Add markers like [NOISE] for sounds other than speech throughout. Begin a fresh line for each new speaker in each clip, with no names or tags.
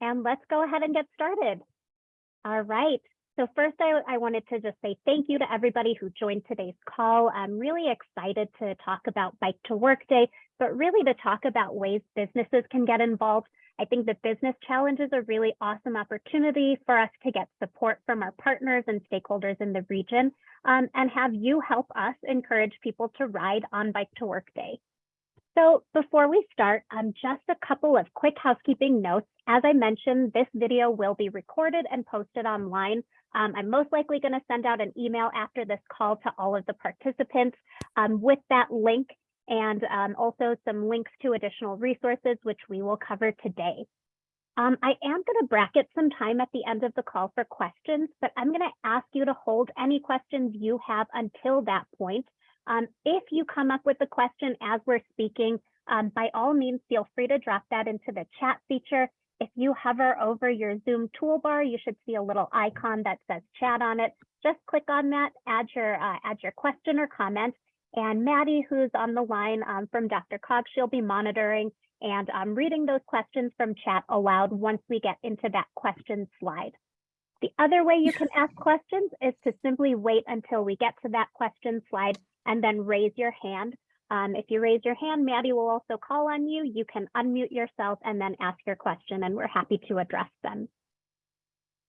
and let's go ahead and get started. All right. So first, I, I wanted to just say thank you to everybody who joined today's call. I'm really excited to talk about Bike to Work Day, but really to talk about ways businesses can get involved. I think the Business Challenge is a really awesome opportunity for us to get support from our partners and stakeholders in the region um, and have you help us encourage people to ride on Bike to Work Day. So before we start, um, just a couple of quick housekeeping notes. As I mentioned, this video will be recorded and posted online. Um, I'm most likely going to send out an email after this call to all of the participants um, with that link and um, also some links to additional resources, which we will cover today. Um, I am going to bracket some time at the end of the call for questions, but I'm going to ask you to hold any questions you have until that point. Um, if you come up with a question as we're speaking, um, by all means, feel free to drop that into the chat feature. If you hover over your Zoom toolbar, you should see a little icon that says chat on it. Just click on that, add your, uh, add your question or comment. And Maddie, who's on the line um, from DRCOG, she'll be monitoring and um, reading those questions from chat aloud once we get into that question slide. The other way you can ask questions is to simply wait until we get to that question slide and then raise your hand. Um, if you raise your hand, Maddie will also call on you. You can unmute yourself and then ask your question and we're happy to address them.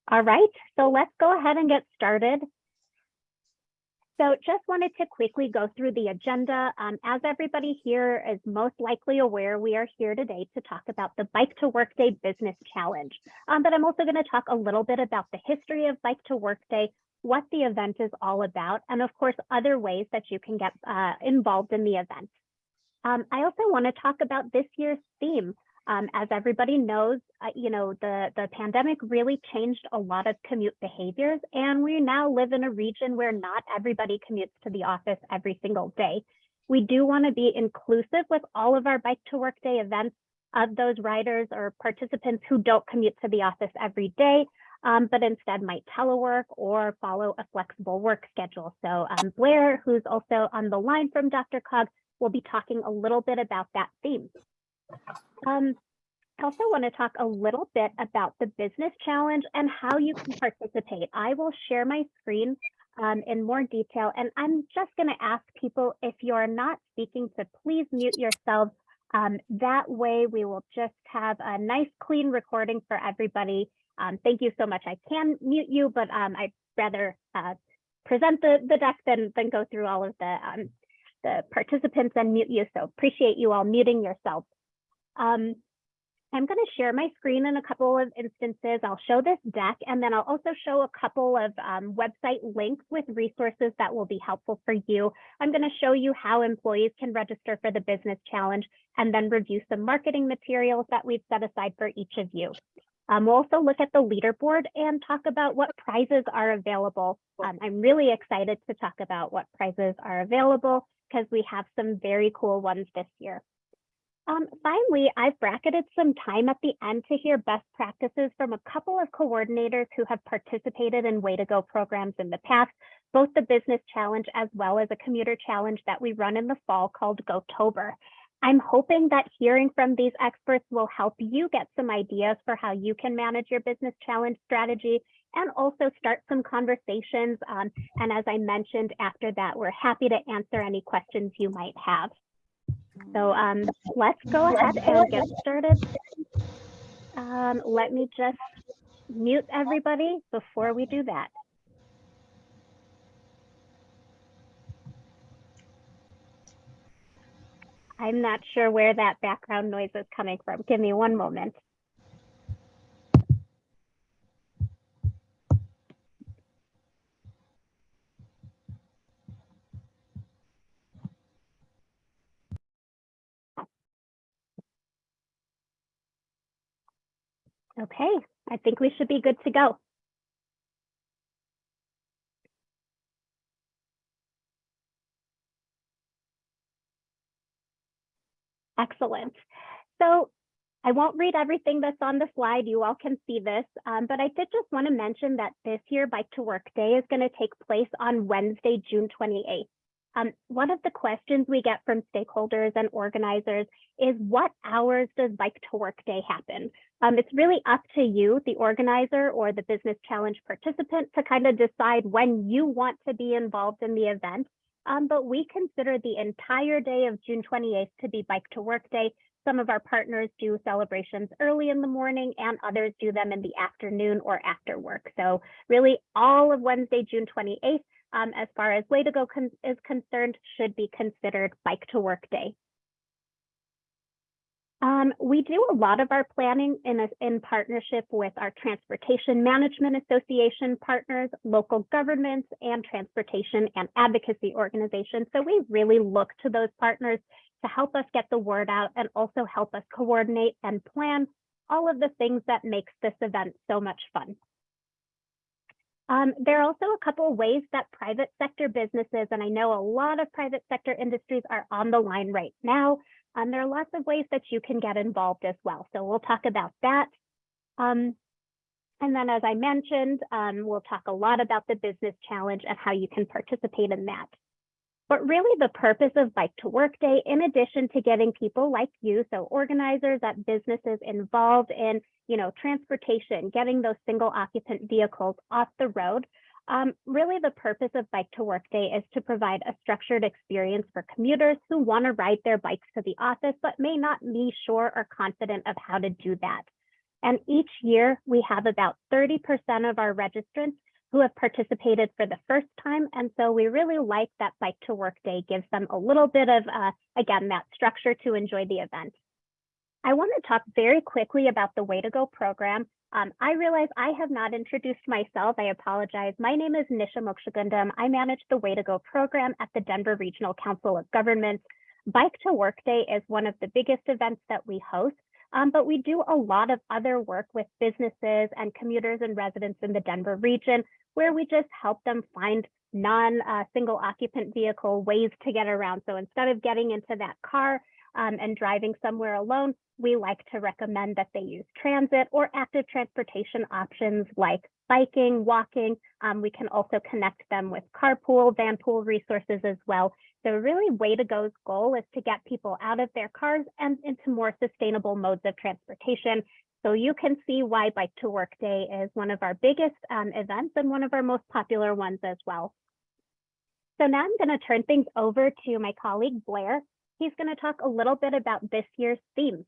All right, so let's go ahead and get started. So just wanted to quickly go through the agenda. Um, as everybody here is most likely aware, we are here today to talk about the Bike to Work Day Business Challenge. Um, but I'm also going to talk a little bit about the history of Bike to Work Day, what the event is all about, and of course, other ways that you can get uh, involved in the event. Um, I also want to talk about this year's theme. Um, as everybody knows, uh, you know, the, the pandemic really changed a lot of commute behaviors, and we now live in a region where not everybody commutes to the office every single day. We do want to be inclusive with all of our Bike to Work Day events of those riders or participants who don't commute to the office every day, um, but instead might telework or follow a flexible work schedule. So um, Blair, who's also on the line from DRCOG, will be talking a little bit about that theme. Um, I also want to talk a little bit about the business challenge and how you can participate. I will share my screen um, in more detail, and I'm just going to ask people if you're not speaking to please mute yourselves. Um, that way we will just have a nice clean recording for everybody um, thank you so much. I can mute you, but um, I'd rather uh, present the, the deck than, than go through all of the, um, the participants and mute you. So appreciate you all muting yourselves. Um, I'm going to share my screen in a couple of instances. I'll show this deck, and then I'll also show a couple of um, website links with resources that will be helpful for you. I'm going to show you how employees can register for the business challenge and then review some marketing materials that we've set aside for each of you. Um, we'll also look at the leaderboard and talk about what prizes are available. Um, I'm really excited to talk about what prizes are available because we have some very cool ones this year. Um, finally, I've bracketed some time at the end to hear best practices from a couple of coordinators who have participated in Way to Go programs in the past, both the business challenge as well as a commuter challenge that we run in the fall called GoTober. I'm hoping that hearing from these experts will help you get some ideas for how you can manage your business challenge strategy and also start some conversations. Um, and as I mentioned after that, we're happy to answer any questions you might have. So um, let's go ahead and get started. Um, let me just mute everybody before we do that. I'm not sure where that background noise is coming from. Give me one moment. Okay, I think we should be good to go. Excellent. So I won't read everything that's on the slide. You all can see this, um, but I did just want to mention that this year Bike to Work Day is going to take place on Wednesday, June 28th. Um, one of the questions we get from stakeholders and organizers is what hours does Bike to Work Day happen? Um, it's really up to you, the organizer or the business challenge participant to kind of decide when you want to be involved in the event. Um, but we consider the entire day of June 28th to be Bike to Work Day. Some of our partners do celebrations early in the morning and others do them in the afternoon or after work. So really all of Wednesday, June 28th, um, as far as Way to Go con is concerned, should be considered Bike to Work Day. Um, we do a lot of our planning in, a, in partnership with our Transportation Management Association partners, local governments, and transportation and advocacy organizations. So we really look to those partners to help us get the word out and also help us coordinate and plan all of the things that makes this event so much fun. Um, there are also a couple ways that private sector businesses, and I know a lot of private sector industries are on the line right now, um, there are lots of ways that you can get involved as well. So we'll talk about that. Um, and then as I mentioned, um, we'll talk a lot about the business challenge and how you can participate in that. But really the purpose of Bike to Work Day, in addition to getting people like you, so organizers at businesses involved in, you know, transportation, getting those single occupant vehicles off the road, um, really, the purpose of Bike to Work Day is to provide a structured experience for commuters who want to ride their bikes to the office, but may not be sure or confident of how to do that. And each year, we have about 30% of our registrants who have participated for the first time. And so we really like that Bike to Work Day gives them a little bit of, uh, again, that structure to enjoy the event. I want to talk very quickly about the Way to Go program um, I realize I have not introduced myself. I apologize. My name is Nisha Mokshagundam. I manage the Way to Go program at the Denver Regional Council of Governments. Bike to Work Day is one of the biggest events that we host, um, but we do a lot of other work with businesses and commuters and residents in the Denver region where we just help them find non-single uh, occupant vehicle ways to get around. So instead of getting into that car um, and driving somewhere alone, we like to recommend that they use transit or active transportation options like biking, walking. Um, we can also connect them with carpool, vanpool resources as well. So really Way to Go's goal is to get people out of their cars and into more sustainable modes of transportation. So you can see why Bike to Work Day is one of our biggest um, events and one of our most popular ones as well. So now I'm going to turn things over to my colleague Blair. He's going to talk a little bit about this year's theme.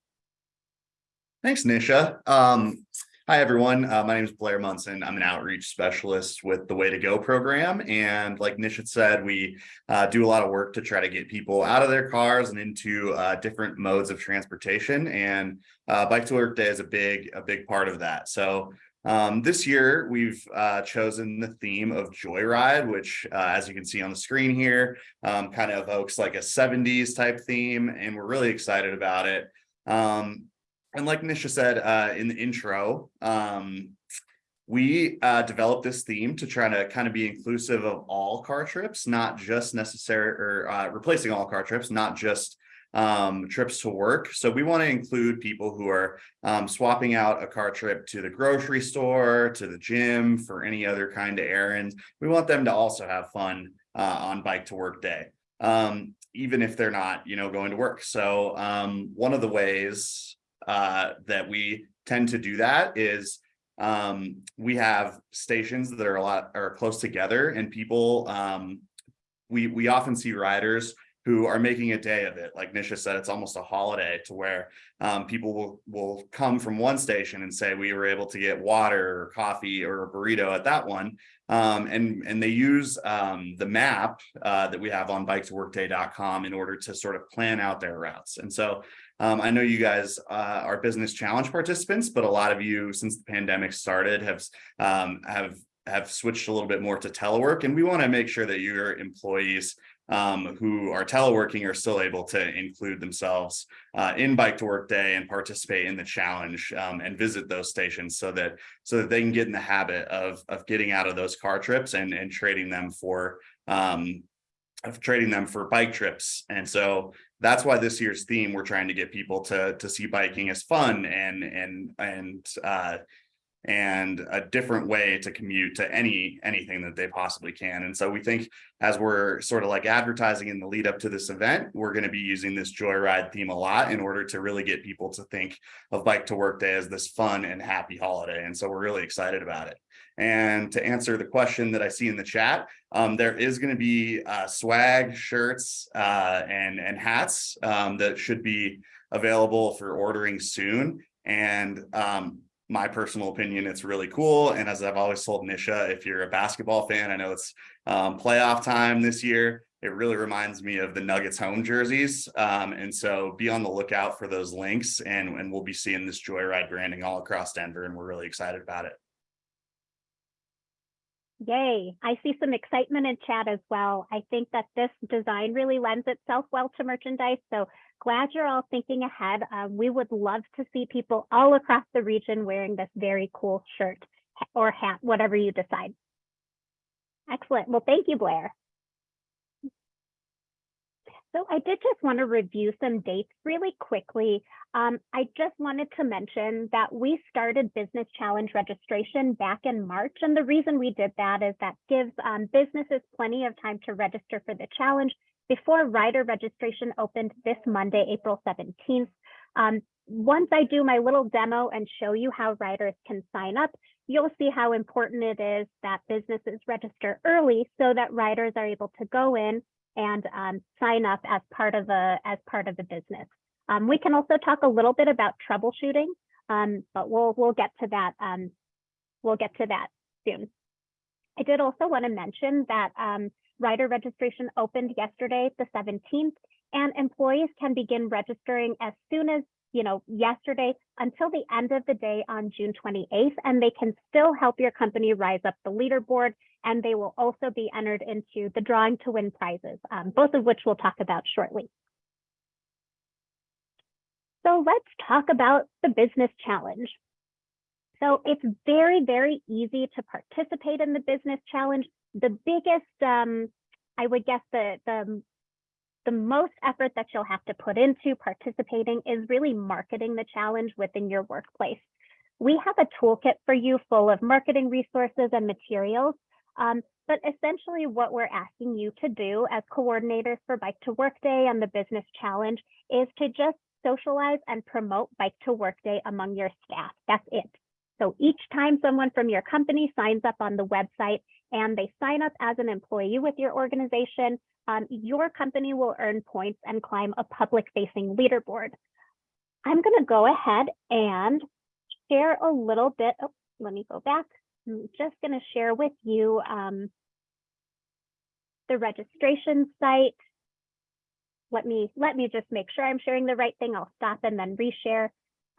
Thanks, Nisha. Um, hi, everyone. Uh, my name is Blair Munson. I'm an outreach specialist with the Way to Go program. And like Nisha said, we uh, do a lot of work to try to get people out of their cars and into uh, different modes of transportation. And uh, Bike to Work Day is a big, a big part of that. So um, this year, we've uh, chosen the theme of Joyride, which, uh, as you can see on the screen here, um, kind of evokes like a 70s type theme, and we're really excited about it. Um, and like Nisha said uh, in the intro, um, we uh, developed this theme to try to kind of be inclusive of all car trips, not just necessary or uh, replacing all car trips, not just um, trips to work. So we want to include people who are um, swapping out a car trip to the grocery store, to the gym, for any other kind of errands. We want them to also have fun uh, on bike to work day, um, even if they're not, you know, going to work. So um, one of the ways uh, that we tend to do that is um, we have stations that are a lot are close together and people um, we we often see riders who are making a day of it. Like Nisha said, it's almost a holiday to where um, people will, will come from one station and say, we were able to get water or coffee or a burrito at that one. Um, and, and they use um, the map uh, that we have on biketoworkday.com in order to sort of plan out their routes. And so um, I know you guys uh, are business challenge participants, but a lot of you since the pandemic started have um, have have switched a little bit more to telework and we want to make sure that your employees um, who are teleworking are still able to include themselves uh, in bike to work day and participate in the challenge um, and visit those stations so that so that they can get in the habit of of getting out of those car trips and and trading them for um, of trading them for bike trips. And so that's why this year's theme, we're trying to get people to, to see biking as fun and, and, and, uh, and a different way to commute to any anything that they possibly can. And so we think as we're sort of like advertising in the lead up to this event, we're going to be using this joyride theme a lot in order to really get people to think of bike to work day as this fun and happy holiday. And so we're really excited about it. And to answer the question that I see in the chat, um, there is going to be uh, swag, shirts, uh, and and hats um, that should be available for ordering soon. And um, my personal opinion, it's really cool. And as I've always told Nisha, if you're a basketball fan, I know it's um, playoff time this year. It really reminds me of the Nuggets home jerseys. Um, and so be on the lookout for those links and, and we'll be seeing this Joyride branding all across Denver and we're really excited about it.
Yay. I see some excitement in chat as well. I think that this design really lends itself well to merchandise. So glad you're all thinking ahead. Um, we would love to see people all across the region wearing this very cool shirt or hat, whatever you decide. Excellent. Well, thank you, Blair. So I did just want to review some dates really quickly. Um, I just wanted to mention that we started Business Challenge registration back in March. And the reason we did that is that gives um, businesses plenty of time to register for the challenge before rider registration opened this Monday, April 17th. Um, once I do my little demo and show you how riders can sign up, you'll see how important it is that businesses register early so that riders are able to go in and um, sign up as part of a as part of the business. Um, we can also talk a little bit about troubleshooting, um, but we'll we'll get to that um, we'll get to that soon. I did also want to mention that um, rider registration opened yesterday, the 17th, and employees can begin registering as soon as you know yesterday until the end of the day on June 28th, and they can still help your company rise up the leaderboard and they will also be entered into the drawing to win prizes, um, both of which we'll talk about shortly. So let's talk about the business challenge. So it's very, very easy to participate in the business challenge. The biggest, um, I would guess the, the, the most effort that you'll have to put into participating is really marketing the challenge within your workplace. We have a toolkit for you full of marketing resources and materials um, but essentially what we're asking you to do as coordinators for Bike to Work Day and the Business Challenge is to just socialize and promote Bike to Work Day among your staff. That's it. So each time someone from your company signs up on the website and they sign up as an employee with your organization, um, your company will earn points and climb a public facing leaderboard. I'm going to go ahead and share a little bit. Oh, let me go back. I'm just going to share with you um, the registration site. Let me let me just make sure I'm sharing the right thing. I'll stop and then reshare.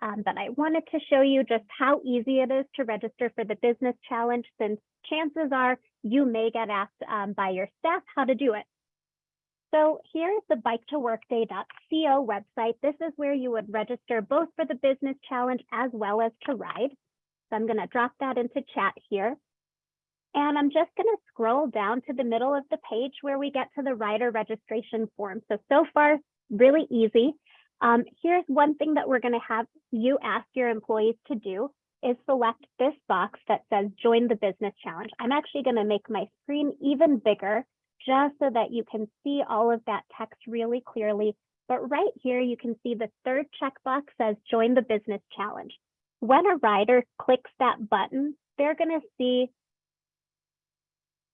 Um, but I wanted to show you just how easy it is to register for the business challenge since chances are you may get asked um, by your staff how to do it. So here's the bike2workday.co website. This is where you would register both for the business challenge as well as to ride. So I'm going to drop that into chat here. And I'm just going to scroll down to the middle of the page where we get to the rider registration form. So, so far, really easy. Um, here's one thing that we're going to have you ask your employees to do is select this box that says join the business challenge. I'm actually going to make my screen even bigger just so that you can see all of that text really clearly. But right here, you can see the third checkbox says join the business challenge when a rider clicks that button, they're going to see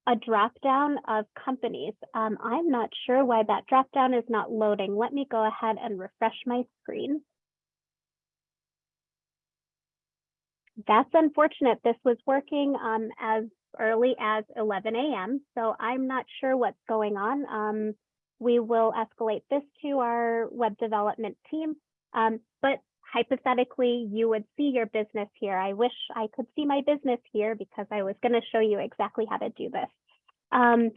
a drop down of companies. Um, I'm not sure why that drop down is not loading. Let me go ahead and refresh my screen. That's unfortunate. This was working um, as early as 11 a.m. So I'm not sure what's going on. Um, we will escalate this to our web development team. Um, but hypothetically, you would see your business here. I wish I could see my business here because I was going to show you exactly how to do this. Um,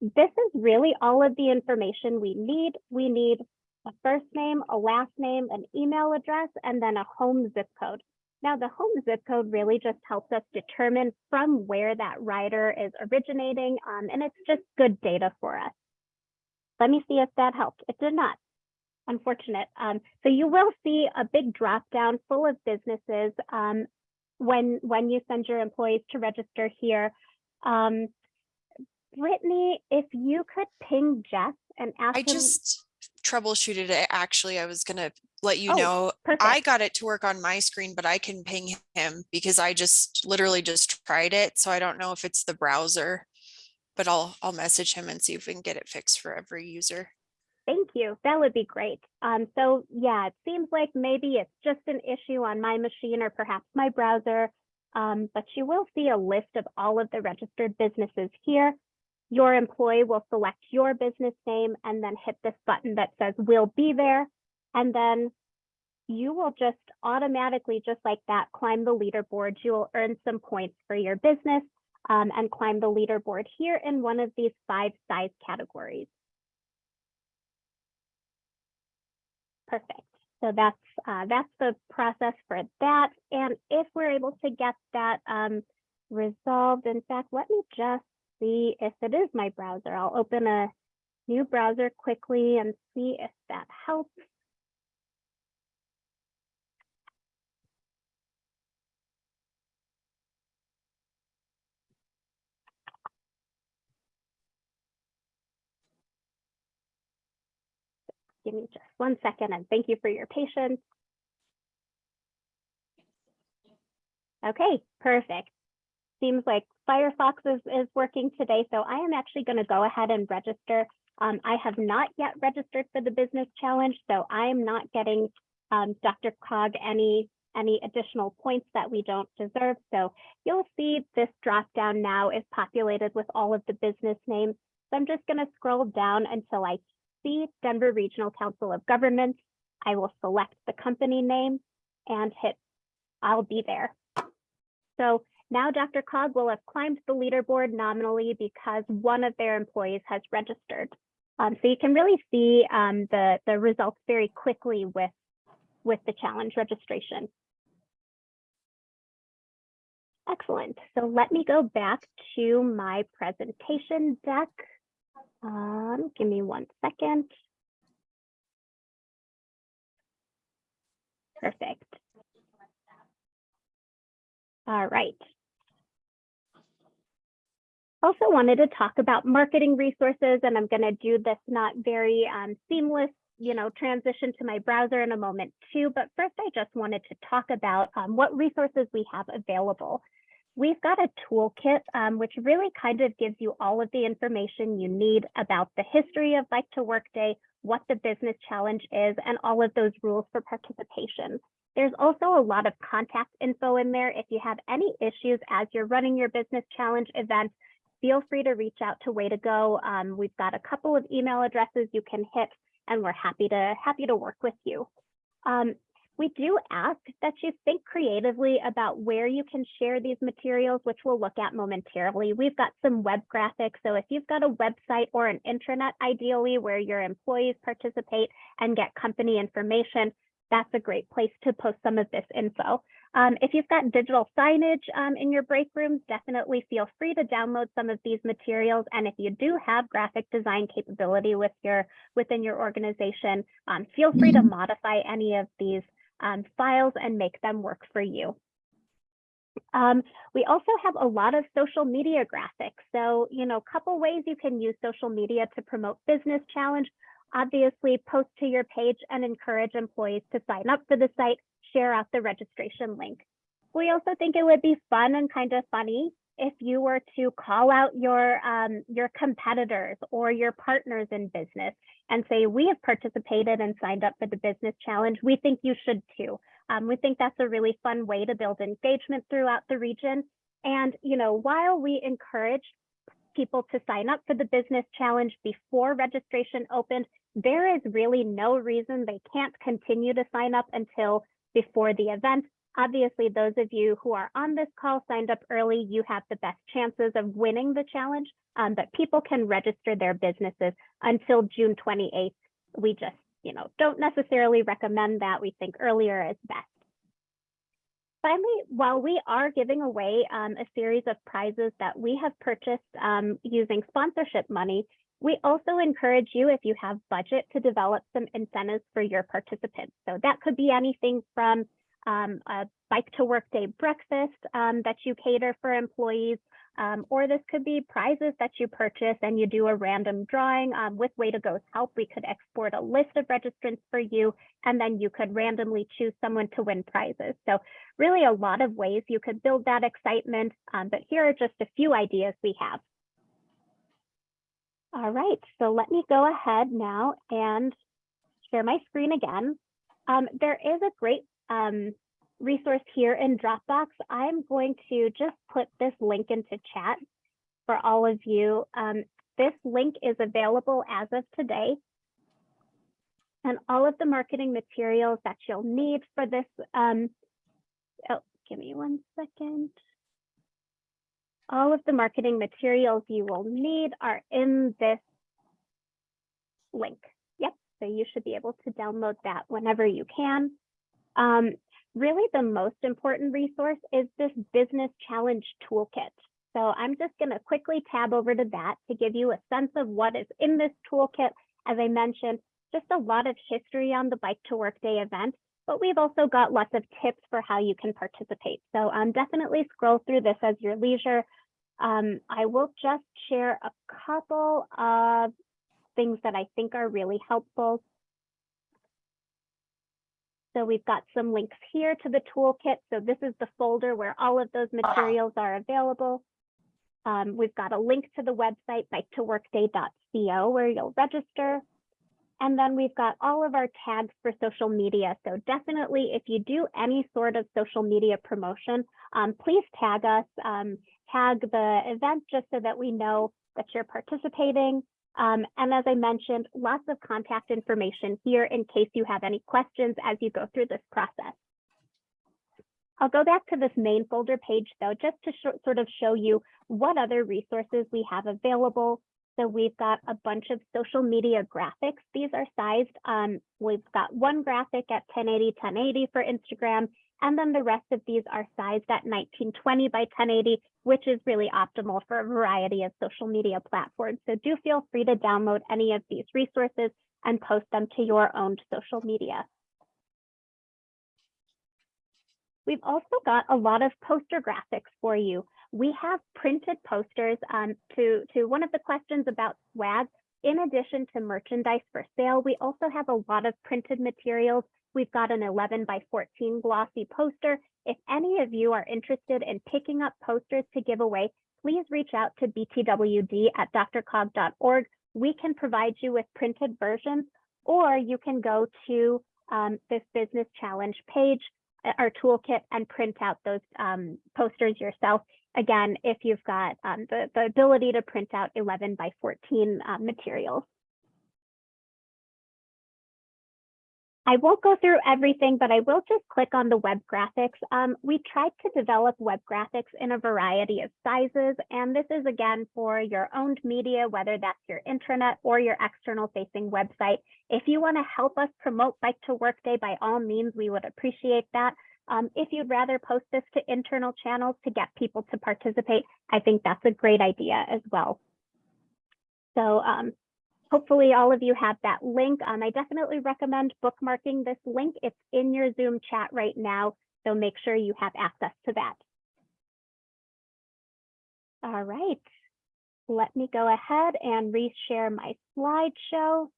this is really all of the information we need. We need a first name, a last name, an email address, and then a home zip code. Now, the home zip code really just helps us determine from where that rider is originating, um, and it's just good data for us. Let me see if that helped. It did not unfortunate. Um, so you will see a big drop down full of businesses. Um, when, when you send your employees to register here. Um, Brittany, if you could ping Jeff and ask
I
him.
just troubleshooted it. Actually, I was gonna let you
Oh,
know. I got it to work on my screen, but I can ping him because I just literally just tried it. So I don't know if it's the browser. But I'll, I'll message him and see if we can get it fixed for every user.
Thank you. That would be great. Um, so yeah, it seems like maybe it's just an issue on my machine or perhaps my browser. Um, but you will see a list of all of the registered businesses here. Your employee will select your business name and then hit this button that says we'll be there. And then you will just automatically, just like that, climb the leaderboard. You will earn some points for your business um, and climb the leaderboard here in one of these five size categories. Perfect. So that's uh, that's the process for that. And if we're able to get that um, resolved, in fact, let me just see if it is my browser. I'll open a new browser quickly and see if that helps. Give me just one second and thank you for your patience. Okay, perfect. Seems like Firefox is, is working today, so I am actually going to go ahead and register. Um, I have not yet registered for the business challenge, so I am not getting um, Dr. Cog any any additional points that we don't deserve. So you'll see this drop down now is populated with all of the business names. So I'm just going to scroll down until I see Denver Regional Council of Governments. I will select the company name and hit I'll be there. So now DRCOG will have climbed the leaderboard nominally because one of their employees has registered. Um, so you can really see um, the, the results very quickly with, with the challenge registration. Excellent. So let me go back to my presentation deck. Um, give me one second. Perfect. All right. Also wanted to talk about marketing resources, and I'm going to do this not very um, seamless, you know, transition to my browser in a moment too. But first, I just wanted to talk about um, what resources we have available. We've got a toolkit, um, which really kind of gives you all of the information you need about the history of Bike to Work Day, what the business challenge is, and all of those rules for participation. There's also a lot of contact info in there. If you have any issues as you're running your business challenge event, feel free to reach out to Way to Go. Um, we've got a couple of email addresses you can hit, and we're happy to happy to work with you. Um, we do ask that you think creatively about where you can share these materials, which we'll look at momentarily. We've got some web graphics. So if you've got a website or an intranet, ideally where your employees participate and get company information, that's a great place to post some of this info. Um, if you've got digital signage um, in your break rooms, definitely feel free to download some of these materials. And if you do have graphic design capability with your within your organization, um, feel free to modify any of these um, files and make them work for you. Um, we also have a lot of social media graphics. So, you know, a couple ways you can use social media to promote business challenge. Obviously, post to your page and encourage employees to sign up for the site, share out the registration link. We also think it would be fun and kind of funny if you were to call out your um, your competitors or your partners in business and say, we have participated and signed up for the business challenge. We think you should too. Um, we think that's a really fun way to build engagement throughout the region. And, you know, while we encourage people to sign up for the business challenge before registration opened, there is really no reason they can't continue to sign up until before the event. Obviously, those of you who are on this call signed up early, you have the best chances of winning the challenge, um, but people can register their businesses until June 28th. We just, you know, don't necessarily recommend that. We think earlier is best. Finally, while we are giving away um, a series of prizes that we have purchased um, using sponsorship money, we also encourage you, if you have budget, to develop some incentives for your participants. So that could be anything from um, a bike to work day breakfast um, that you cater for employees, um, or this could be prizes that you purchase and you do a random drawing. Um, with Way to Go's help, we could export a list of registrants for you, and then you could randomly choose someone to win prizes. So really a lot of ways you could build that excitement, um, but here are just a few ideas we have. All right, so let me go ahead now and share my screen again. Um, there is a great um, resource here in Dropbox. I'm going to just put this link into chat for all of you. Um, this link is available as of today. And all of the marketing materials that you'll need for this, um, oh, give me one second. All of the marketing materials you will need are in this link. Yep, so you should be able to download that whenever you can. Um, really the most important resource is this business challenge toolkit. So I'm just going to quickly tab over to that to give you a sense of what is in this toolkit. As I mentioned, just a lot of history on the Bike to Work Day event, but we've also got lots of tips for how you can participate. So um, definitely scroll through this as your leisure. Um, I will just share a couple of things that I think are really helpful. So we've got some links here to the toolkit. So this is the folder where all of those materials are available. Um, we've got a link to the website bike2workday.co where you'll register. And then we've got all of our tags for social media. So definitely if you do any sort of social media promotion, um, please tag us, um, tag the event just so that we know that you're participating. Um, and as I mentioned, lots of contact information here in case you have any questions as you go through this process. I'll go back to this main folder page though, just to sort of show you what other resources we have available. So we've got a bunch of social media graphics. These are sized. Um, we've got one graphic at 1080, 1080 for Instagram, and then the rest of these are sized at 1920 by 1080, which is really optimal for a variety of social media platforms. So do feel free to download any of these resources and post them to your own social media. We've also got a lot of poster graphics for you. We have printed posters um, to, to one of the questions about swag. In addition to merchandise for sale, we also have a lot of printed materials. We've got an 11 by 14 glossy poster. If any of you are interested in picking up posters to give away, please reach out to btwd at drcog.org. We can provide you with printed versions, or you can go to um, this business challenge page our toolkit and print out those um, posters yourself. Again, if you've got um, the, the ability to print out 11 by 14 uh, materials. I won't go through everything, but I will just click on the web graphics. Um, we tried to develop web graphics in a variety of sizes, and this is again for your owned media, whether that's your intranet or your external facing website. If you wanna help us promote Bike to Work Day, by all means, we would appreciate that. Um, if you'd rather post this to internal channels to get people to participate, I think that's a great idea as well. So um, hopefully all of you have that link. Um, I definitely recommend bookmarking this link. It's in your Zoom chat right now, so make sure you have access to that. All right, let me go ahead and reshare my slideshow.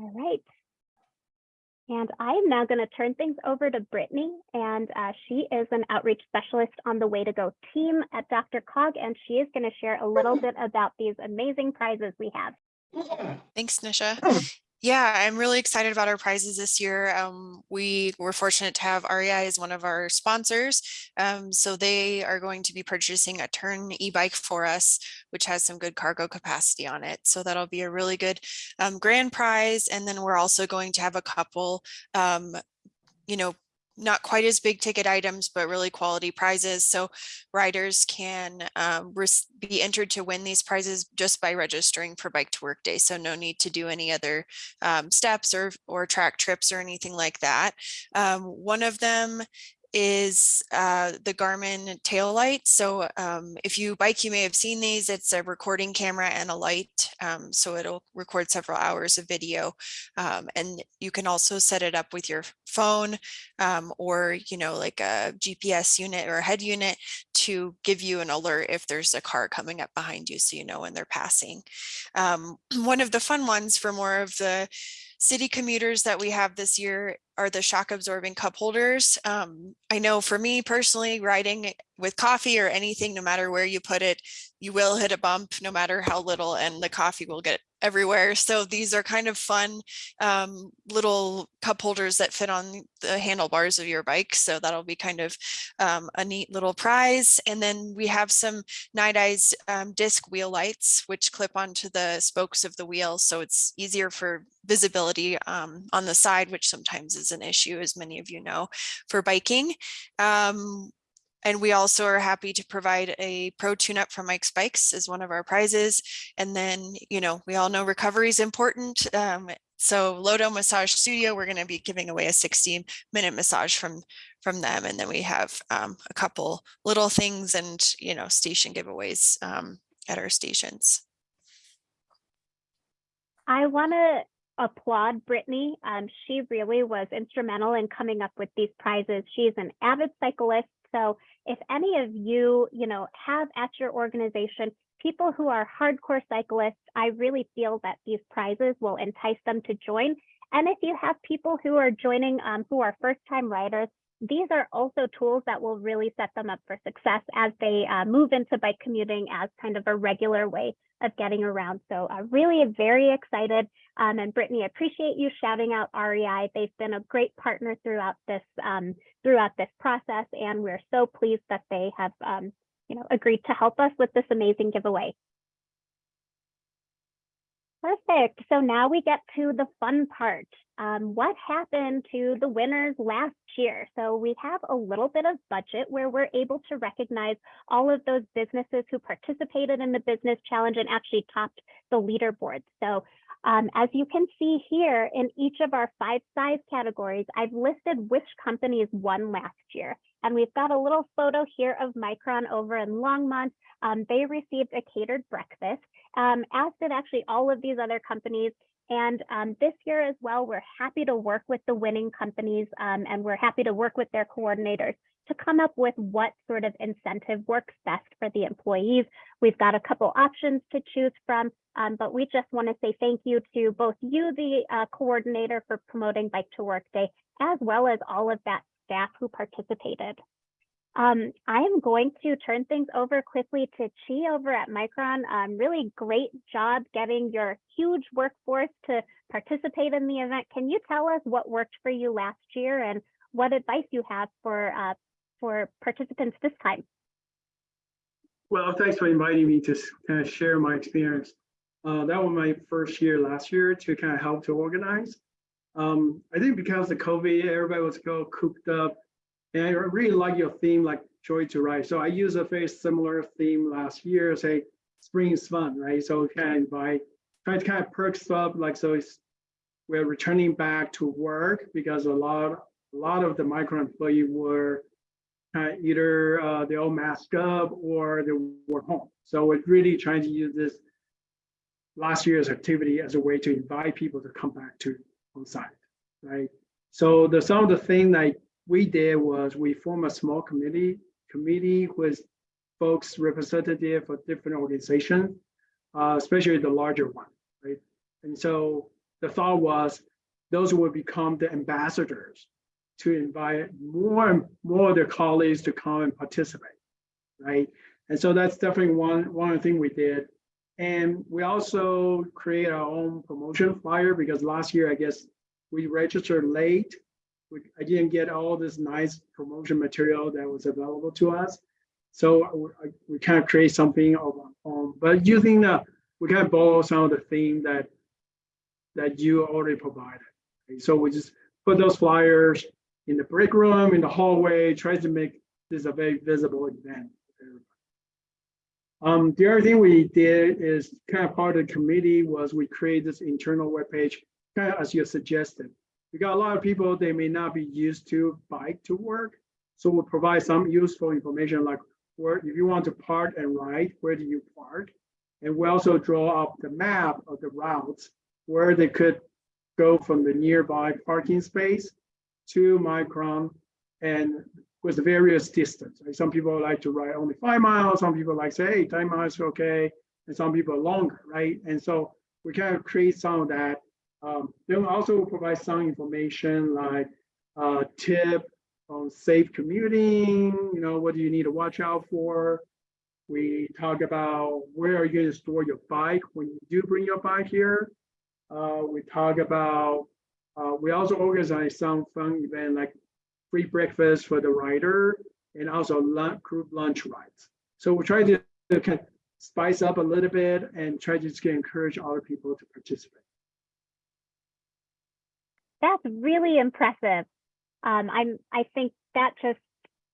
All right. And I am now going to turn things over to Brittany, and uh, she is an outreach specialist on the Way to Go team at DRCOG, and she is going to share a little bit about these amazing prizes we have.
Thanks, Nisha. Yeah, I'm really excited about our prizes this year. Um, we were fortunate to have REI as one of our sponsors. Um, so they are going to be purchasing a Tern e-bike for us, which has some good cargo capacity on it. So that'll be a really good um, grand prize. And then we're also going to have a couple, um, you know, not quite as big ticket items, but really quality prizes. So riders can um, be entered to win these prizes just by registering for Bike to Work Day. So no need to do any other um, steps or, or track trips or anything like that. Um, one of them is uh, the Garmin tail light. So um, if you bike, you may have seen these. It's a recording camera and a light. Um, so it'll record several hours of video. Um, and you can also set it up with your phone um, or, you know, like a GPS unit or a head unit to give you an alert if there's a car coming up behind you so you know when they're passing. Um, [CLEARS THROAT] one of the fun ones for more of the city commuters that we have this year are the shock absorbing cup holders. Um, I know for me personally, riding with coffee or anything, no matter where you put it, you will hit a bump no matter how little and the coffee will get everywhere. So these are kind of fun um, little cup holders that fit on the handlebars of your bike. So that'll be kind of um, a neat little prize. And then we have some Nite Ize um, disc wheel lights, which clip onto the spokes of the wheel. So it's easier for visibility um, on the side, which sometimes is an issue, as many of you know, for biking. Um, and we also are happy to provide a pro tune-up from Mike's Bikes as one of our prizes. And then, you know, we all know recovery is important. Um, so Lodo Massage Studio, we're going to be giving away a 16 minute massage from from them. And then we have um, a couple little things and, you know, station giveaways um, at our stations.
I want to applaud Brittany. Um, she really was instrumental in coming up with these prizes. She's an avid cyclist. So if any of you, you know, have at your organization people who are hardcore cyclists, I really feel that these prizes will entice them to join. And if you have people who are joining um, who are first time riders, these are also tools that will really set them up for success as they uh, move into bike commuting as kind of a regular way of getting around. So uh, really very excited. Um, and Brittany, appreciate you shouting out REI. They've been a great partner throughout this um, throughout this process, and we're so pleased that they have um, you know agreed to help us with this amazing giveaway. Perfect. So now we get to the fun part. Um, what happened to the winners last year? So we have a little bit of budget where we're able to recognize all of those businesses who participated in the business challenge and actually topped the leaderboard. So um, as you can see here in each of our five size categories, I've listed which companies won last year. And we've got a little photo here of Micron over in Longmont. Um, they received a catered breakfast, um, as did actually all of these other companies. And um, this year as well, we're happy to work with the winning companies um, and we're happy to work with their coordinators to come up with what sort of incentive works best for the employees. We've got a couple options to choose from, um, but we just want to say thank you to both you, the uh, coordinator for promoting Bike to Work Day, as well as all of that staff who participated. Um, I am going to turn things over quickly to Chi over at Micron. Um, really great job getting your huge workforce to participate in the event. Can you tell us what worked for you last year and what advice you have for uh, for participants this time?
Well, thanks for inviting me to kind of share my experience. Uh, that was my first year last year to kind of help to organize. Um, I think because of COVID, everybody was go cooped up and I really like your theme, like joy to ride. So I use a very similar theme last year, say spring is fun, right? So kind of invite, try to kind of perk stuff like so it's we're returning back to work because a lot, a lot of the micro employee were either uh, they all masked up or they were home. So we're really trying to use this last year's activity as a way to invite people to come back to on site, right? So the some of the thing like we did was we form a small committee committee with folks representative for different organizations, uh, especially the larger one, right? And so the thought was those would become the ambassadors to invite more and more of their colleagues to come and participate, right? And so that's definitely one one of the things we did. And we also create our own promotion flyer because last year, I guess we registered late we, I didn't get all this nice promotion material that was available to us. So we, we kind of create something of our own, but using the, we kind of borrow some of the theme that that you already provided. Okay, so we just put those flyers in the break room, in the hallway, try to make this a very visible event. Um, the other thing we did is kind of part of the committee was we created this internal webpage, kind of as you suggested we got a lot of people, they may not be used to bike to work. So we'll provide some useful information like where, if you want to park and ride, where do you park? And we also draw up the map of the routes where they could go from the nearby parking space to Micron and with the various distance. Like some people like to ride only five miles, some people like say, hey, 10 miles okay, and some people longer, right? And so we kind of create some of that. Um, then we also provide some information like uh, tip on safe commuting, you know, what do you need to watch out for? We talk about where are you going to store your bike when you do bring your bike here. Uh, we talk about, uh, we also organize some fun event like free breakfast for the rider and also lunch, group lunch rides. So we try to kind of spice up a little bit and try to encourage other people to participate.
That's really impressive. Um, I'm, I think that just,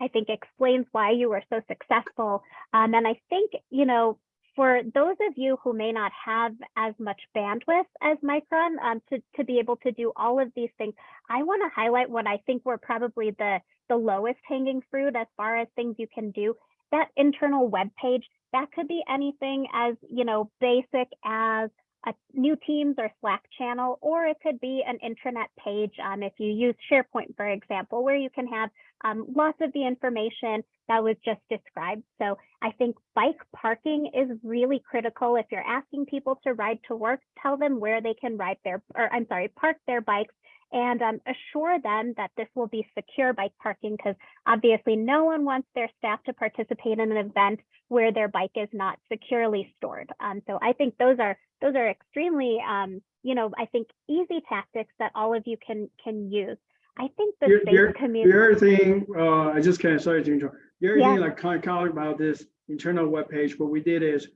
I think explains why you were so successful. Um, and I think, you know, for those of you who may not have as much bandwidth as Micron um, to, to be able to do all of these things, I want to highlight what I think were probably the, the lowest hanging fruit as far as things you can do. That internal web page, that could be anything as, you know, basic as a new Teams or Slack channel, or it could be an intranet page um, if you use SharePoint, for example, where you can have um, lots of the information that was just described. So I think bike parking is really critical. If you're asking people to ride to work, tell them where they can ride their, or I'm sorry, park their bikes and um, assure them that this will be secure bike parking because obviously no one wants their staff to participate in an event where their bike is not securely stored. Um, so I think those are those are extremely, um, you know, I think easy tactics that all of you can can use. I think the
Your-
safe
your-
community.
The other thing, uh, I just kind of, sorry to interrupt. The other
Yeah.
thing, like kind of about this internal webpage, what we did is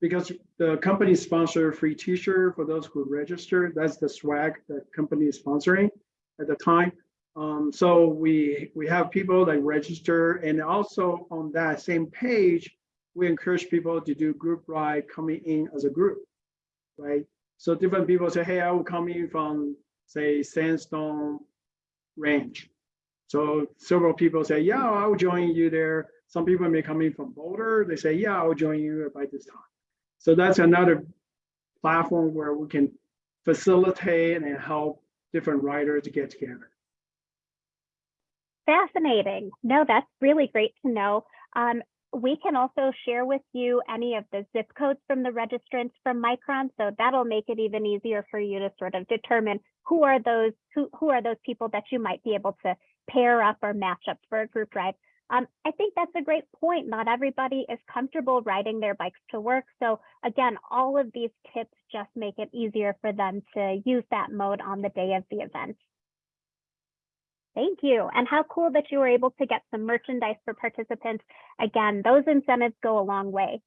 because the company sponsor free t-shirt for those who register, that's the swag the company is sponsoring at the time. Um, so we, we have people that register and also on that same page, we encourage people to do group ride coming in as a group, right? So different people say, hey, I will come in from, say, Sandstone Ranch. So several people say, yeah, I'll join you there. Some people may come in from Boulder. They say, yeah, I'll join you by this time. So that's another platform where we can facilitate and help different writers to get together.
Fascinating. No, that's really great to know. Um, we can also share with you any of the zip codes from the registrants from Micron, so that'll make it even easier for you to sort of determine who are those who who are those people that you might be able to pair up or match up for a group ride. Um, I think that's a great point. Not everybody is comfortable riding their bikes to work. So again, all of these tips just make it easier for them to use that mode on the day of the event. Thank you. And how cool that you were able to get some merchandise for participants. Again, those incentives go a long way.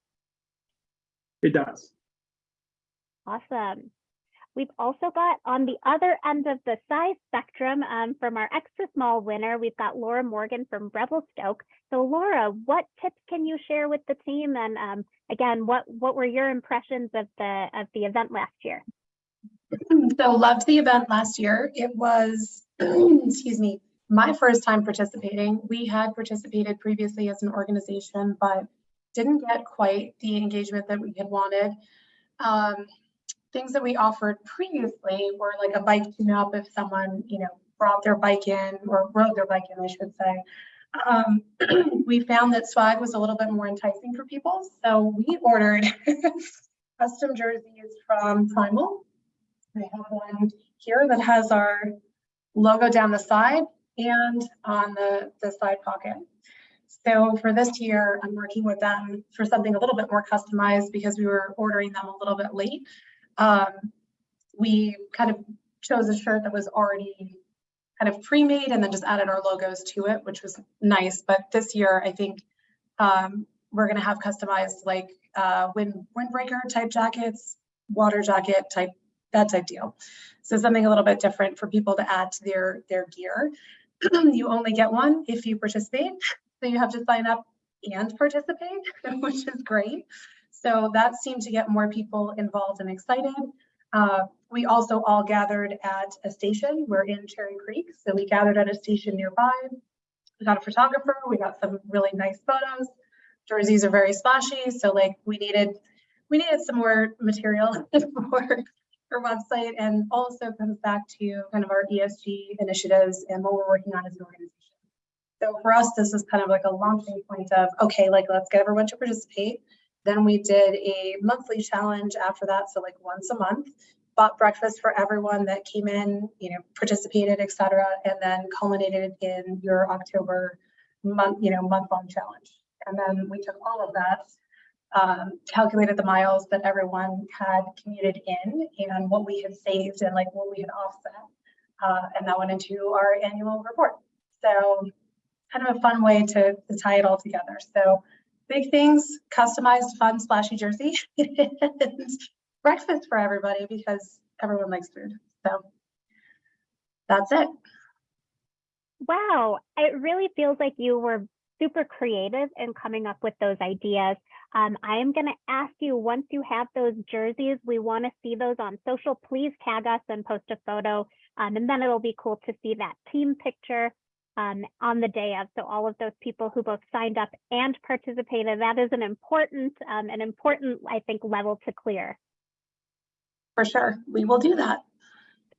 It does.
Awesome. We've also got on the other end of the size spectrum um, from our extra small winner, we've got Laura Morgan from Revelstoke. So Laura, what tips can you share with the team? And um, again, what, what were your impressions of the, of the event last year? [CLEARS THROAT]
So loved the event last year. It was, [CLEARS THROAT] excuse me, my first time participating. We had participated previously as an organization, but didn't get quite the engagement that we had wanted. Um, things that we offered previously were like a bike tune-up if someone, you know, brought their bike in or rode their bike in, I should say. Um, [CLEARS THROAT] we found that swag was a little bit more enticing for people, so we ordered [LAUGHS] custom jerseys from Primal. I have one here that has our logo down the side and on the, the side pocket. So for this year, I'm working with them for something a little bit more customized because we were ordering them a little bit late. Um, we kind of chose a shirt that was already kind of pre-made and then just added our logos to it, which was nice. But this year, I think um, we're going to have customized like uh, wind windbreaker type jackets, water jacket type that type deal. So something a little bit different for people to add to their their gear. [CLEARS THROAT] you only get one if you participate, so you have to sign up and participate, [LAUGHS] which is great. So that seemed to get more people involved and excited. Uh, we also all gathered at a station. We're in Cherry Creek, so we gathered at a station nearby. we got a photographer, we got some really nice photos. Jerseys are very splashy, so like we needed, we needed some more material [LAUGHS] for our website and also comes back to kind of our ESG initiatives and what we're working on as an organization. So for us, this is kind of like a launching point of, okay, like let's get everyone to participate. Then we did a monthly challenge after that, so like once a month. Bought breakfast for everyone that came in, you know, participated, et cetera, and then culminated in your October month, you know, month-long challenge. And then we took all of that, um, calculated the miles that everyone had commuted in and what we had saved and like what we had offset. Uh, and that went into our annual report. So kind of a fun way to, to tie it all together. So big things, customized, fun, splashy jersey, [LAUGHS] breakfast for everybody because everyone likes food. So that's it.
Wow, it really feels like you were super creative in coming up with those ideas. Um, I am going to ask you once you have those jerseys, we want to see those on social. Please tag us and post a photo. Um, and then it'll be cool to see that team picture um, on the day of. So all of those people who both signed up and participated, that is an important, um, an important, I think, level to clear.
For sure. We will do that.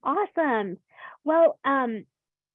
Awesome. Well, um,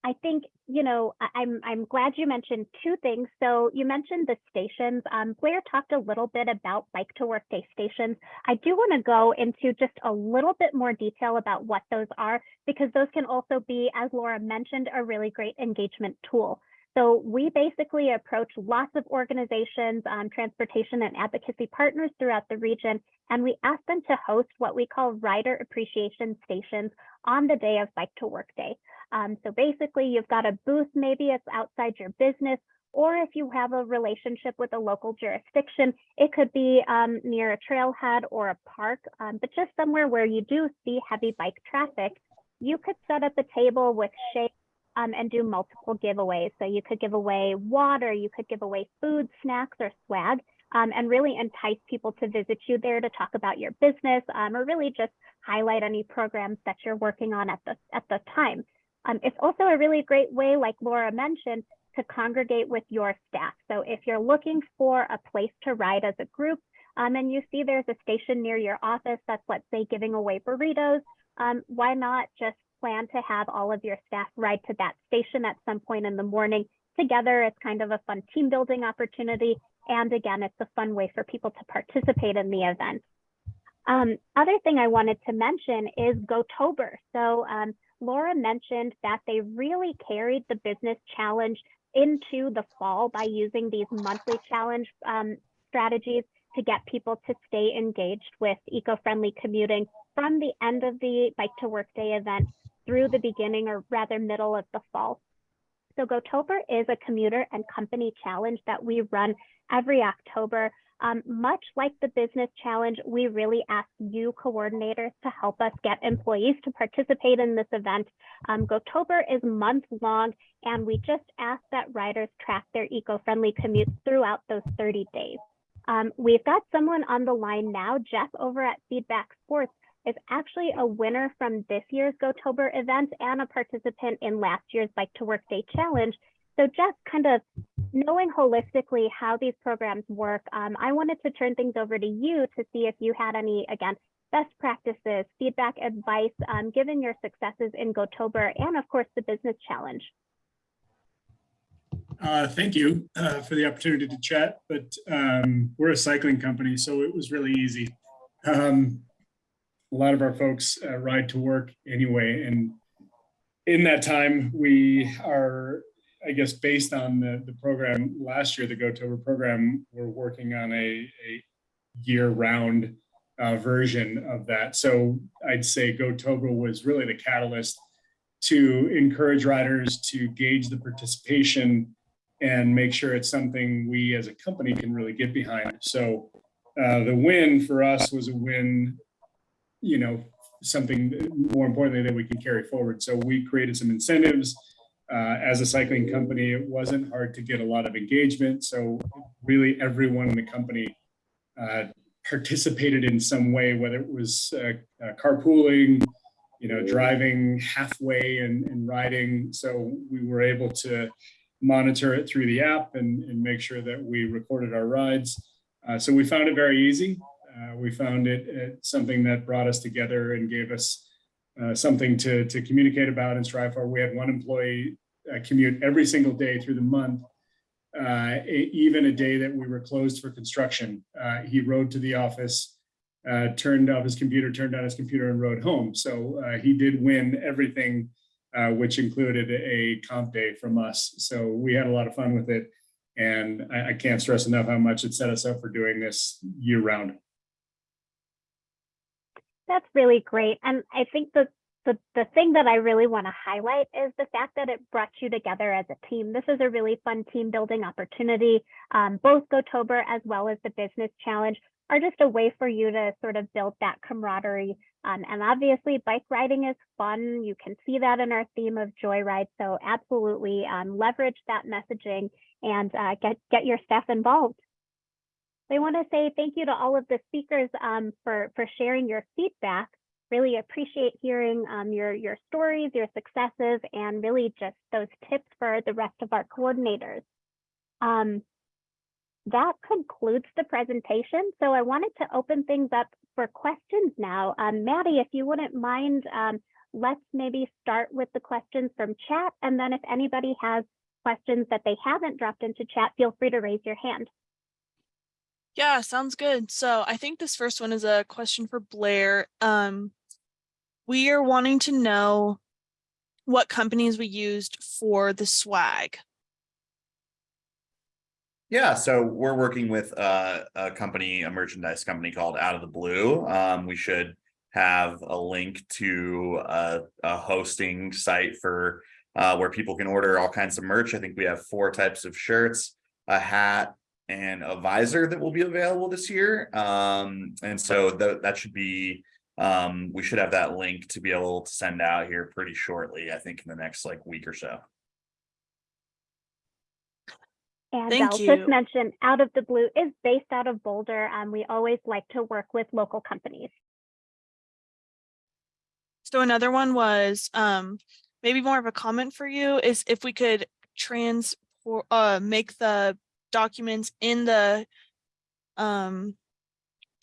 I think, you know, I'm, I'm glad you mentioned two things. So you mentioned the stations. Um, Blair talked a little bit about bike to work day stations. I do want to go into just a little bit more detail about what those are, because those can also be, as Laura mentioned, a really great engagement tool. So we basically approach lots of organizations, um, transportation and advocacy partners throughout the region, and we ask them to host what we call rider appreciation stations on the day of Bike to Work Day. Um, so basically, you've got a booth, maybe it's outside your business, or if you have a relationship with a local jurisdiction, it could be um, near a trailhead or a park, um, but just somewhere where you do see heavy bike traffic, you could set up a table with shade um, and do multiple giveaways. So you could give away water, you could give away food, snacks, or swag, um, and really entice people to visit you there to talk about your business um, or really just highlight any programs that you're working on at the, at the time. Um, it's also a really great way, like Laura mentioned, to congregate with your staff. So if you're looking for a place to ride as a group, um, and you see there's a station near your office that's, let's say, giving away burritos, um, why not just plan to have all of your staff ride to that station at some point in the morning together? It's kind of a fun team building opportunity. And again, it's a fun way for people to participate in the event. Um, other thing I wanted to mention is GoTober. So um, Laura mentioned that they really carried the business challenge into the fall by using these monthly challenge um, strategies to get people to stay engaged with eco-friendly commuting from the end of the bike to work day event through the beginning or rather middle of the fall. So GoTober is a commuter and company challenge that we run every October. Um, much like the business challenge, we really ask you coordinators to help us get employees to participate in this event. Um, GoTober is month long, and we just ask that riders track their eco-friendly commutes throughout those 30 days. Um, we've got someone on the line now, Jeff over at Feedback Sports is actually a winner from this year's GoTober event and a participant in last year's Bike to Work Day Challenge. So just kind of knowing holistically how these programs work, um, I wanted to turn things over to you to see if you had any, again, best practices, feedback, advice, um, given your successes in GoTober and of course the business challenge.
Uh, thank you uh, for the opportunity to chat, but um, we're a cycling company, so it was really easy. Um, a lot of our folks uh, ride to work anyway, and in that time, we are, I guess, based on the, the program last year, the GoTober program, we're working on a, a year-round uh, version of that. So I'd say GoTober was really the catalyst to encourage riders to gauge the participation and make sure it's something we as a company can really get behind. So uh, the win for us was a win, you know, something more importantly that we can carry forward. So we created some incentives. Uh, as a cycling company, it wasn't hard to get a lot of engagement. So really everyone in the company uh, participated in some way, whether it was uh, uh, carpooling, you know, driving halfway and, and riding. So we were able to monitor it through the app and, and make sure that we recorded our rides. Uh, so we found it very easy. Uh, we found it, uh, something that brought us together and gave us uh, something to, to communicate about and strive for. We had one employee uh, commute every single day through the month, uh, even a day that we were closed for construction. Uh, he rode to the office, turned off his computer, turned on his computer and rode home. So he did win everything, which included a comp day from us. So we had a lot of fun with it. And I, I can't stress enough how much it set us up for doing this year round.
That's really great. And I think the, the, the thing that I really want to highlight is the fact that it brought you together as a team. This is a really fun team building opportunity. Um, both GoTober as well as the Business Challenge are just a way for you to sort of build that camaraderie. Um, and obviously bike riding is fun. You can see that in our theme of Joyride. So absolutely um, leverage that messaging and uh, get, get your staff involved. I want to say thank you to all of the speakers um, for, for sharing your feedback. Really appreciate hearing um, your, your stories, your successes, and really just those tips for the rest of our coordinators. Um, that concludes the presentation. So I wanted to open things up for questions now. Um, Maddie, if you wouldn't mind, um, let's maybe start with the questions from chat. And then if anybody has questions that they haven't dropped into chat, feel free to raise your hand.
Yeah, sounds good. So I think this first one is a question for Blair. Um, we are wanting to know what companies we used for the swag.
Yeah, so we're working with uh, a company, a merchandise company called Out of the Blue. Um, we should have a link to a, a hosting site for uh, where people can order all kinds of merch. I think we have four types of shirts, a hat, and a visor that will be available this year. Um, and so tha- that should be, um, we should have that link to be able to send out here pretty shortly, I think in the next like week or so.
And
Thank
I'll
you.
just mention Out of the Blue is based out of Boulder. Um, we always like to work with local companies.
So another one was um, maybe more of a comment for you is if we could trans or uh, make the documents in the um,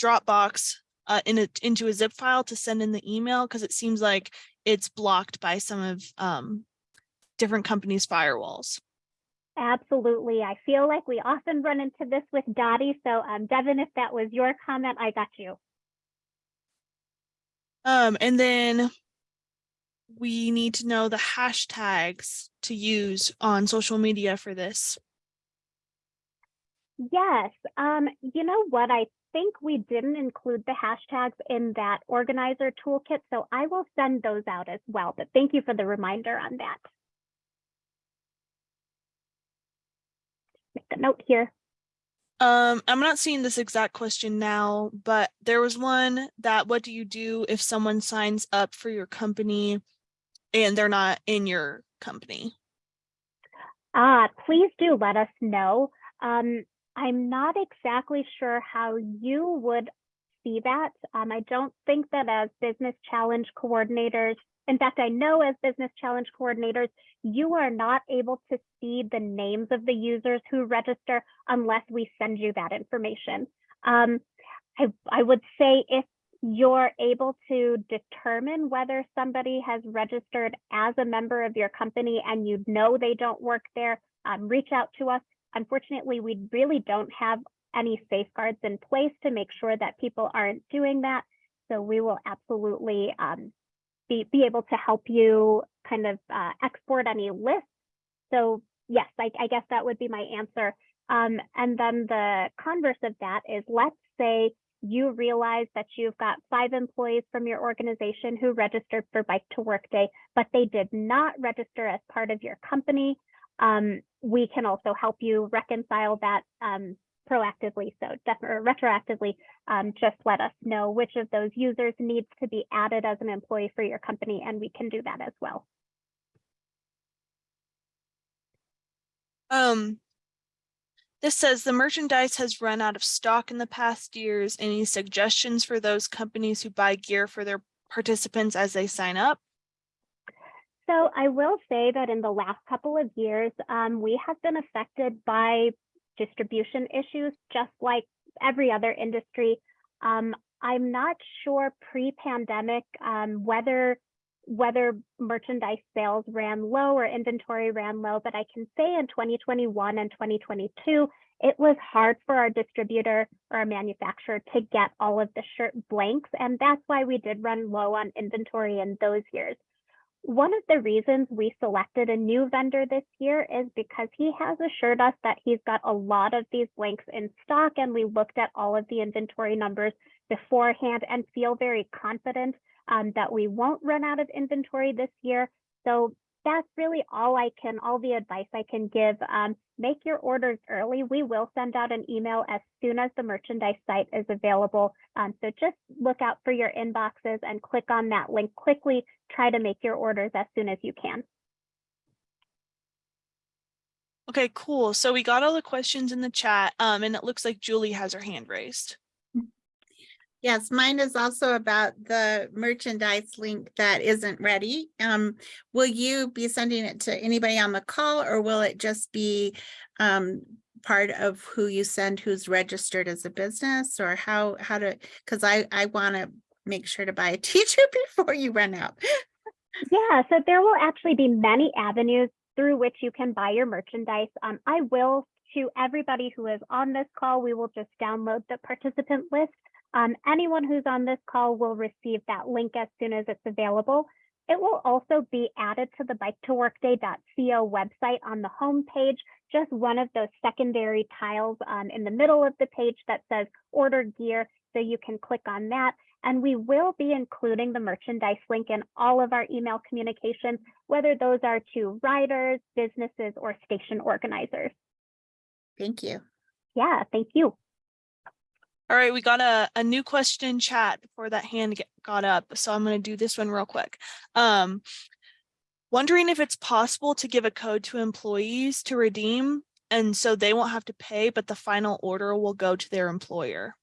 Dropbox uh, in a, into a zip file to send in the email because it seems like it's blocked by some of um, different companies' firewalls.
Absolutely. I feel like we often run into this with Dottie. So um, Devin, if that was your comment, I got you.
Um, and then we need to know the hashtags to use on social media for this.
Yes. Um, you know what? I think we didn't include the hashtags in that organizer toolkit. So I will send those out as well. But thank you for the reminder on that. Make a note here.
Um, I'm not seeing this exact question now, but there was one that what do you do if someone signs up for your company and they're not in your company?
Ah, please do let us know. Um, I'm not exactly sure how you would see that. Um, I don't think that as business challenge coordinators, in fact, I know as business challenge coordinators, you are not able to see the names of the users who register unless we send you that information. Um, I, I would say if you're able to determine whether somebody has registered as a member of your company and you know they don't work there, um, reach out to us. Unfortunately, we really don't have any safeguards in place to make sure that people aren't doing that. So we will absolutely um, be, be able to help you kind of uh, export any lists. So yes, I, I guess that would be my answer. Um, and then the converse of that is let's say you realize that you've got five employees from your organization who registered for Bike to Work Day, but they did not register as part of your company. Um, we can also help you reconcile that um, proactively. So definitely retroactively, um, just let us know which of those users needs to be added as an employee for your company, and we can do that as well.
Um, this says the merchandise has run out of stock in the past years. Any suggestions for those companies who buy gear for their participants as they sign up?
So I will say that in the last couple of years, um, we have been affected by distribution issues, just like every other industry. Um, I'm not sure pre-pandemic um, whether whether merchandise sales ran low or inventory ran low, but I can say in 2021 and 2022, it was hard for our distributor or our manufacturer to get all of the shirt blanks, and that's why we did run low on inventory in those years. One of the reasons we selected a new vendor this year is because he has assured us that he's got a lot of these blanks in stock and we looked at all of the inventory numbers beforehand and feel very confident um, that we won't run out of inventory this year. So that's really all I can, all the advice I can give. Um, make your orders early. We will send out an email as soon as the merchandise site is available. Um, so just look out for your inboxes and click on that link quickly. Try to make your orders as soon as you can.
Okay, cool. So we got all the questions in the chat, um, and it looks like Julie has her hand raised.
Yes, mine is also about the merchandise link that isn't ready. Um, will you be sending it to anybody on the call or will it just be um, part of who you send who's registered as a business or how, how to, because I, I want to make sure to buy a [LAUGHS] t-shirt before you run out.
Yeah, so there will actually be many avenues through which you can buy your merchandise. Um, I will, to everybody who is on this call, we will just download the participant list. Um, anyone who's on this call will receive that link as soon as it's available. It will also be added to the bike2workday.co website on the home page, just one of those secondary tiles um, in the middle of the page that says order gear. So you can click on that. And we will be including the merchandise link in all of our email communications, whether those are to riders, businesses, or station organizers.
Thank you.
Yeah, thank you.
All right, we got a, a new question in chat before that hand get, got up. So I'm going to do this one real quick. Um, wondering if it's possible to give a code to employees to redeem and so they won't have to pay, but the final order will go to their employer.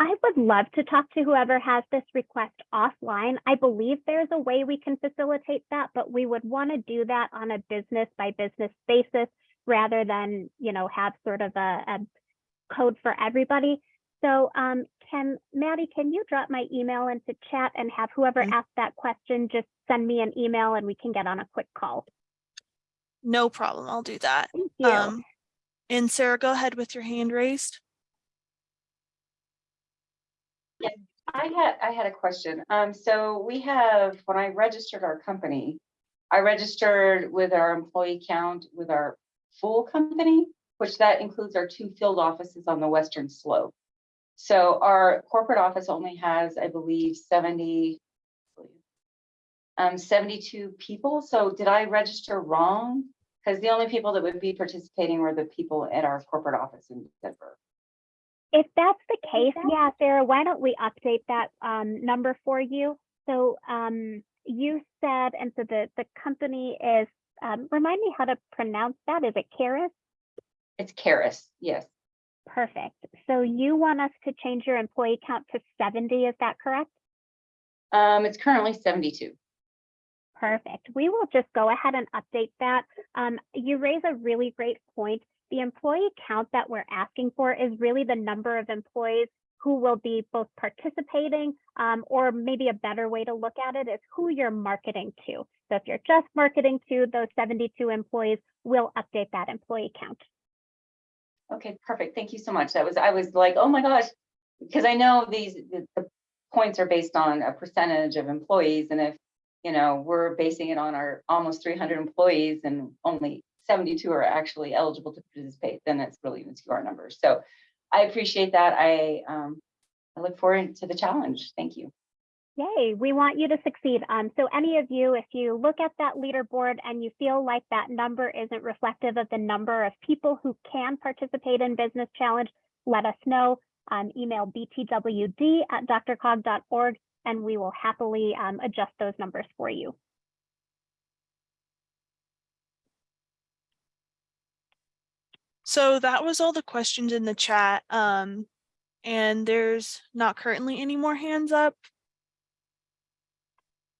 I would love to talk to whoever has this request offline. I believe there's a way we can facilitate that, but we would want to do that on a business by business basis rather than, you know, have sort of a, a code for everybody. So um, can Maddie, can you drop my email into chat and have whoever
Mm.
asked that question just send me an email and we can get on a quick call.
No problem. I'll do that.
Thank you.
Um, and Sarah, go ahead with your hand raised.
I had, I had a question. Um, so we have, when I registered our company, I registered with our employee count with our full company, which that includes our two field offices on the western slope. So our corporate office only has, I believe, seventy um, seventy-two people. So did I register wrong? Because the only people that would be participating were the people at our corporate office in Denver.
If that's the case, yeah, Sarah, why don't we update that um, number for you? So um, you said, and so the, the company is, um, remind me how to pronounce that. Is it Karis?
It's Karis, yes.
Perfect. So you want us to change your employee count to 70, is that correct?
Um, it's currently seventy-two.
Perfect. We will just go ahead and update that. Um, you raise a really great point. The employee count that we're asking for is really the number of employees who will be both participating um, or maybe a better way to look at it is who you're marketing to. So if you're just marketing to those 72 employees, we'll update that employee count.
Okay, perfect. Thank you so much. That was, I was like, oh my gosh, because I know these, the, the points are based on a percentage of employees. And if, you know, we're basing it on our almost three hundred employees and only seventy-two are actually eligible to participate, then it's really our numbers. So I appreciate that. I, um, I look forward to the challenge. Thank you.
Yay, we want you to succeed. Um, so any of you, if you look at that leaderboard and you feel like that number isn't reflective of the number of people who can participate in Business Challenge, let us know. Um, email btwd at drcog.org and we will happily um, adjust those numbers for you.
So that was all the questions in the chat. Um, and there's not currently any more hands up.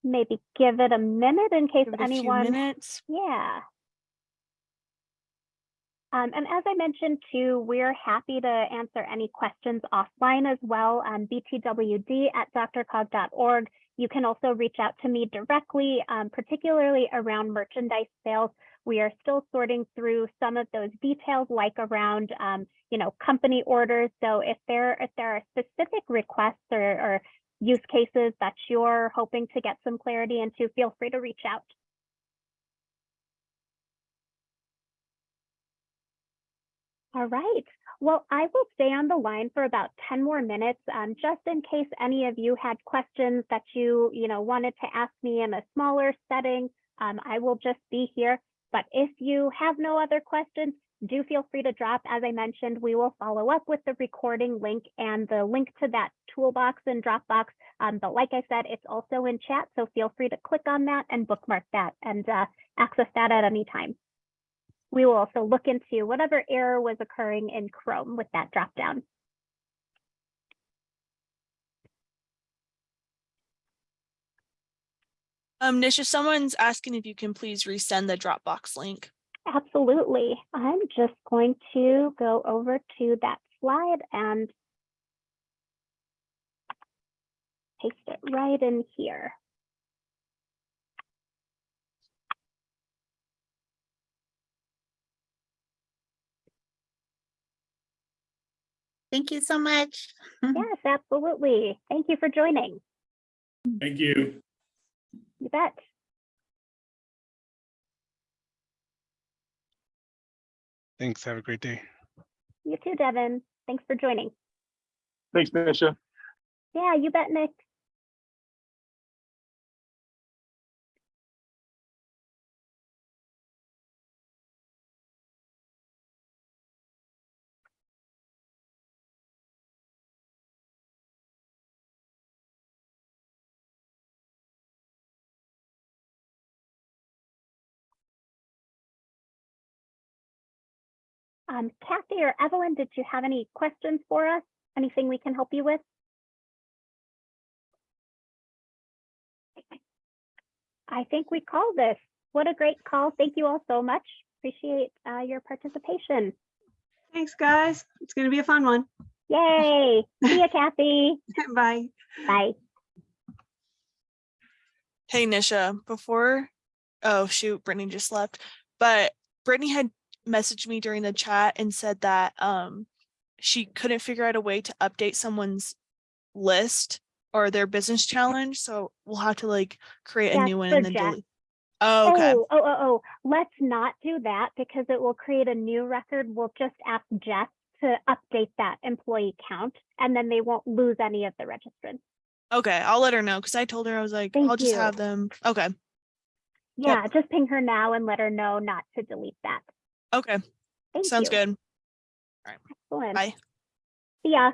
Maybe give it a minute in case
Give a few
anyone
minutes.
Yeah. Um, and as I mentioned too, we're happy to answer any questions offline as well on btwd at drcog.org. You can also reach out to me directly, um, particularly around merchandise sales. We are still sorting through some of those details like around, um, you know, company orders. So if there, if there are specific requests or, or use cases that you're hoping to get some clarity into, feel free to reach out. All right. Well, I will stay on the line for about 10 more minutes, um, just in case any of you had questions that you, you know, wanted to ask me in a smaller setting. Um, I will just be here. But if you have no other questions, do feel free to drop. As I mentioned, we will follow up with the recording link and the link to that toolbox and Dropbox. Um, but like I said, it's also in chat, so feel free to click on that and bookmark that and uh, access that at any time. We will also look into whatever error was occurring in Chrome with that dropdown.
Um, Nisha, someone's asking if you can please resend the Dropbox link.
Absolutely. I'm just going to go over to that slide and paste it right in here.
Thank you so much. [LAUGHS]
Yes, absolutely. Thank you for joining.
Thank you.
You bet.
Thanks. Have a great day.
You too, Devin. Thanks for joining.
Thanks, Nisha.
Yeah, you bet, Nick. Um, Kathy or Evelyn, did you have any questions for us? Anything we can help you with? I think we called this. What a great call. Thank you all so much. Appreciate uh, your participation.
Thanks, guys. It's going to be a fun one.
Yay. See you, Kathy. [LAUGHS]
Bye.
Bye.
Hey, Nisha, before, oh shoot, Brittany just left, but Brittany had messaged me during the chat and said that um she couldn't figure out a way to update someone's list or their business challenge, so we'll have to like create a
That's
new one and then delete. Oh, okay.
Oh, oh, oh, oh, let's not do that because it will create a new record. We'll just ask Jess to update that employee count and then they won't lose any of the registrants.
Okay, I'll let her know because I told her I was like,
Thank
I'll just
you.
have them. Okay,
Yeah, just ping her now and let her know not to delete that.
Okay,
Thank
sounds
you.
good.
Excellent.
Bye.
See ya.